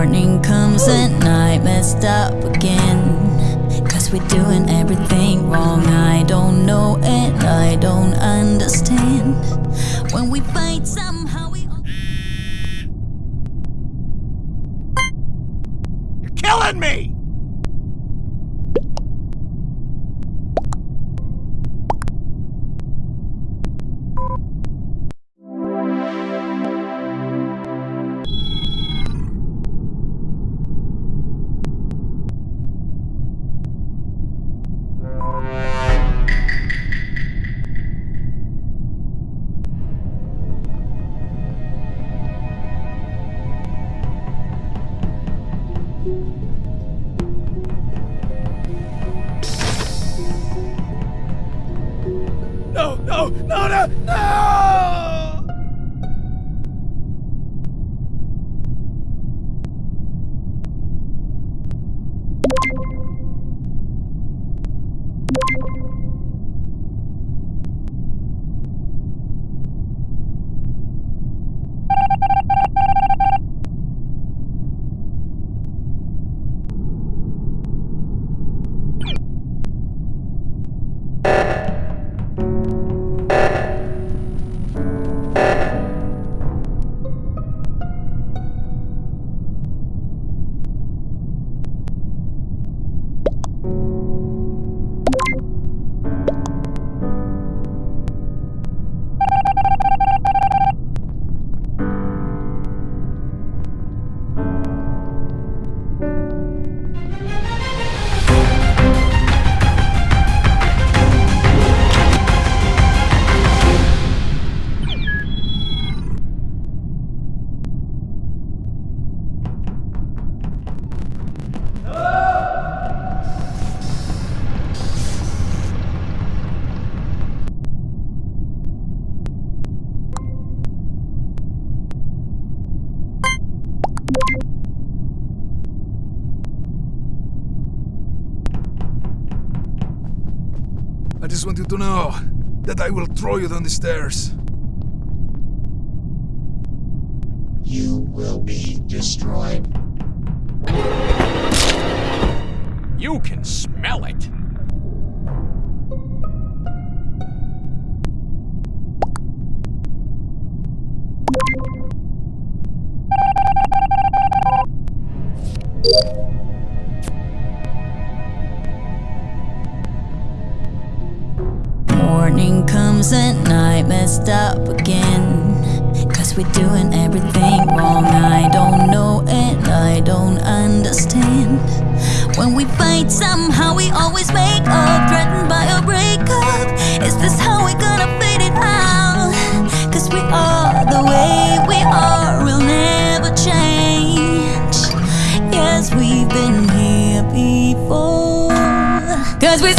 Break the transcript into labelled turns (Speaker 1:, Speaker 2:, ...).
Speaker 1: Morning comes at night, messed up again. Cause we're doing everything wrong. I don't know and I don't understand. When we fight, somehow we.
Speaker 2: You're killing me! No, I just want you to know that I will throw you down the stairs.
Speaker 3: You will be destroyed.
Speaker 2: You can smell it.
Speaker 1: Up again. Cause we're doing everything wrong. I don't know and I don't understand. When we fight, somehow we always make up, threatened by a breakup. Is this how we're gonna fade it out? Cause we are the way we are, we'll never change. Yes, we've been here before. Cause we